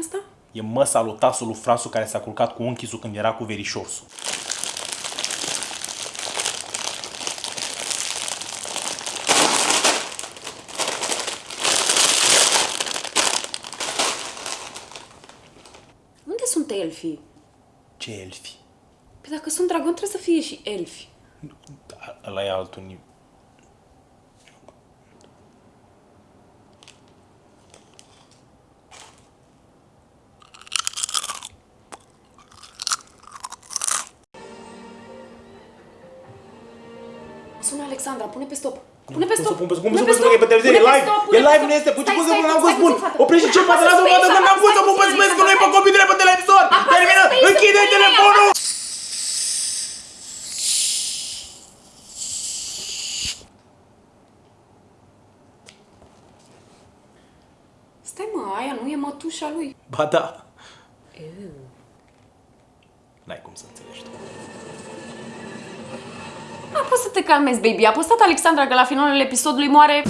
asta? E măsa lui tasul lui Frasu care s-a culcat cu unchisul când era cu verișorsul. Unde sunt elfii? Ce elfi? Păi dacă sunt dragon, trebuie să fie și elfi. Ăla e altul nivel. Sună Alexandra, pune pe stop. Pune pe stop. Cum să pun pe stop? E pe televiziune, e live. E live, nu este. Puci, cum să pun, n-am fost bun. Oprește ce poate, lasă-mă, poate, că n-am fost să pun pe space, că nu e pe computer, e pe televizor. Termină, închide telefonul. Stai mă, aia nu e mătușa lui. Ba da. N-ai cum să înțelegi tu. A, poți să te calmezi, baby. A postat Alexandra că la finalul episodului moare